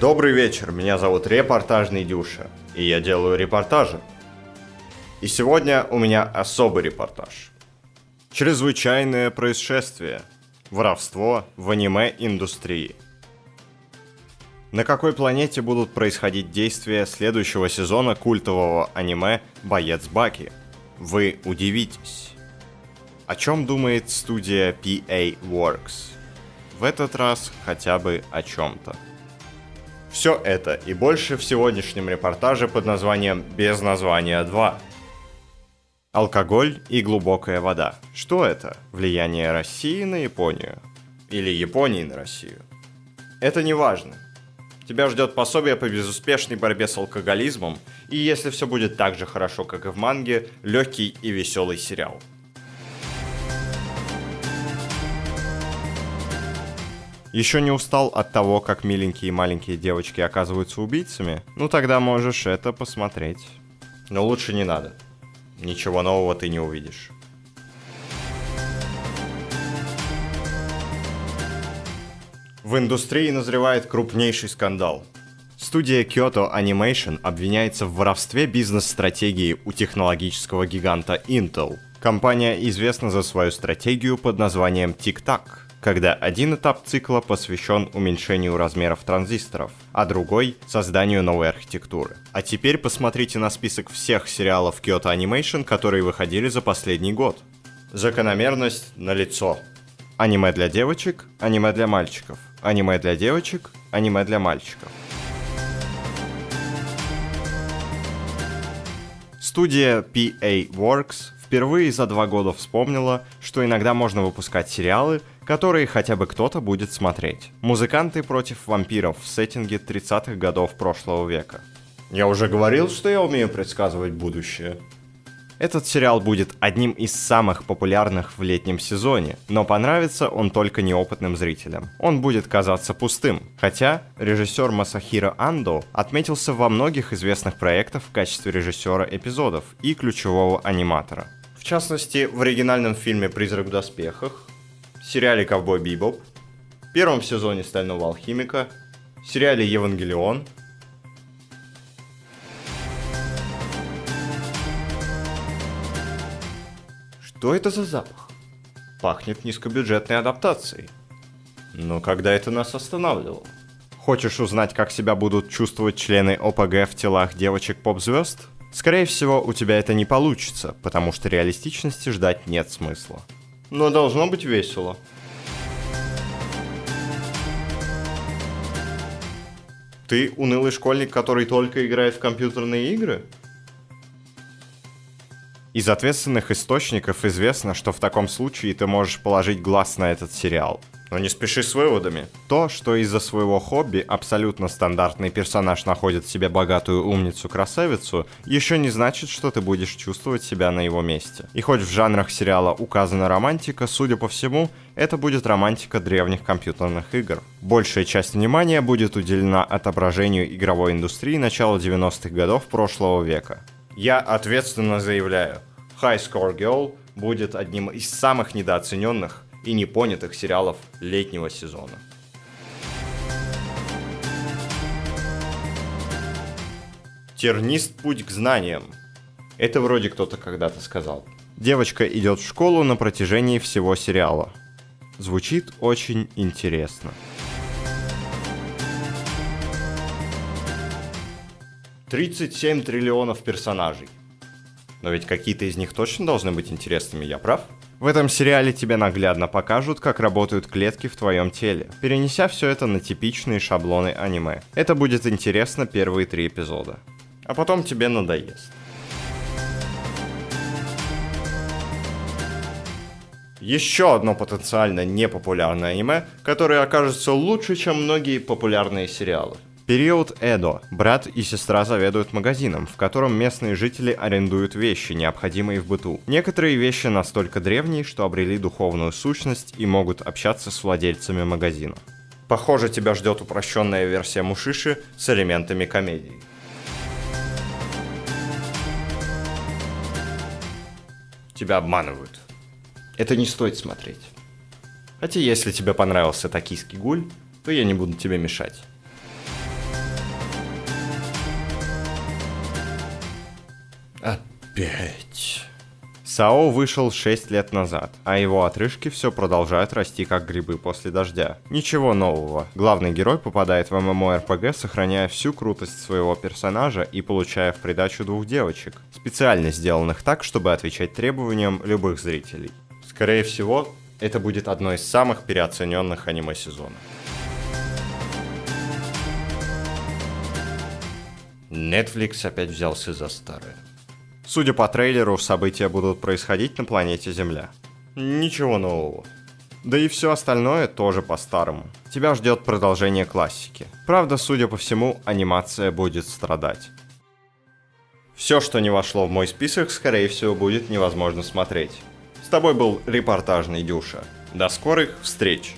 Добрый вечер, меня зовут Репортажный Дюша, и я делаю репортажи. И сегодня у меня особый репортаж. Чрезвычайное происшествие. Воровство в аниме-индустрии. На какой планете будут происходить действия следующего сезона культового аниме «Боец Баки»? Вы удивитесь. О чем думает студия PA Works? В этот раз хотя бы о чем-то. Все это и больше в сегодняшнем репортаже под названием «Без названия 2». Алкоголь и глубокая вода. Что это? Влияние России на Японию? Или Японии на Россию? Это не важно. Тебя ждет пособие по безуспешной борьбе с алкоголизмом, и если все будет так же хорошо, как и в манге, легкий и веселый сериал. Еще не устал от того, как миленькие маленькие девочки оказываются убийцами? Ну тогда можешь это посмотреть. Но лучше не надо. Ничего нового ты не увидишь. В индустрии назревает крупнейший скандал. Студия Kyoto Animation обвиняется в воровстве бизнес-стратегии у технологического гиганта Intel. Компания известна за свою стратегию под названием TikTok когда один этап цикла посвящен уменьшению размеров транзисторов, а другой — созданию новой архитектуры. А теперь посмотрите на список всех сериалов Kyoto Animation, которые выходили за последний год. Закономерность налицо. Аниме для девочек, аниме для мальчиков. Аниме для девочек, аниме для мальчиков. Студия PA Works впервые за два года вспомнила, что иногда можно выпускать сериалы, которые хотя бы кто-то будет смотреть. Музыканты против вампиров в сеттинге 30-х годов прошлого века. Я уже говорил, что я умею предсказывать будущее. Этот сериал будет одним из самых популярных в летнем сезоне, но понравится он только неопытным зрителям. Он будет казаться пустым, хотя режиссер Масахиро Андо отметился во многих известных проектах в качестве режиссера эпизодов и ключевого аниматора. В частности, в оригинальном фильме «Призрак в доспехах», сериале «Ковбой Бибоп», первом сезоне «Стального алхимика», сериале «Евангелион», Что это за запах? Пахнет низкобюджетной адаптацией. Но когда это нас останавливало? Хочешь узнать, как себя будут чувствовать члены ОПГ в телах девочек-поп-звезд? Скорее всего, у тебя это не получится, потому что реалистичности ждать нет смысла. Но должно быть весело. Ты унылый школьник, который только играет в компьютерные игры? Из ответственных источников известно, что в таком случае ты можешь положить глаз на этот сериал. Но не спеши с выводами. То, что из-за своего хобби абсолютно стандартный персонаж находит себе богатую умницу-красавицу, еще не значит, что ты будешь чувствовать себя на его месте. И хоть в жанрах сериала указана романтика, судя по всему, это будет романтика древних компьютерных игр. Большая часть внимания будет уделена отображению игровой индустрии начала 90-х годов прошлого века. Я ответственно заявляю, High Score Girl будет одним из самых недооцененных и непонятых сериалов летнего сезона. Тернист путь к знаниям. Это вроде кто-то когда-то сказал. Девочка идет в школу на протяжении всего сериала. Звучит очень интересно. Тридцать семь триллионов персонажей. Но ведь какие-то из них точно должны быть интересными, я прав? В этом сериале тебе наглядно покажут, как работают клетки в твоем теле, перенеся все это на типичные шаблоны аниме. Это будет интересно первые три эпизода. А потом тебе надоест. Еще одно потенциально непопулярное аниме, которое окажется лучше, чем многие популярные сериалы. Период Эдо. Брат и сестра заведуют магазином, в котором местные жители арендуют вещи, необходимые в быту. Некоторые вещи настолько древние, что обрели духовную сущность и могут общаться с владельцами магазина. Похоже, тебя ждет упрощенная версия Мушиши с элементами комедии. Тебя обманывают. Это не стоит смотреть. Хотя если тебе понравился токийский гуль, то я не буду тебе мешать. Опять. Сао вышел 6 лет назад, а его отрыжки все продолжают расти как грибы после дождя. Ничего нового. Главный герой попадает в ММО-РПГ, сохраняя всю крутость своего персонажа и получая в придачу двух девочек, специально сделанных так, чтобы отвечать требованиям любых зрителей. Скорее всего, это будет одно из самых переоцененных аниме сезона. Netflix опять взялся за старое. Судя по трейлеру, события будут происходить на планете Земля. Ничего нового. Да и все остальное тоже по-старому. Тебя ждет продолжение классики. Правда, судя по всему, анимация будет страдать. Все, что не вошло в мой список, скорее всего, будет невозможно смотреть. С тобой был репортажный Дюша. До скорых встреч!